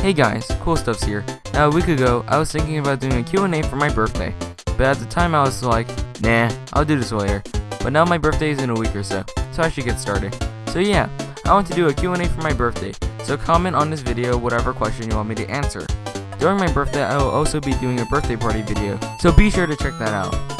Hey guys, Cool Stuffs here. Now a week ago, I was thinking about doing a Q&A for my birthday, but at the time I was like, nah, I'll do this later. But now my birthday is in a week or so, so I should get started. So yeah, I want to do a Q&A for my birthday, so comment on this video whatever question you want me to answer. During my birthday, I will also be doing a birthday party video, so be sure to check that out.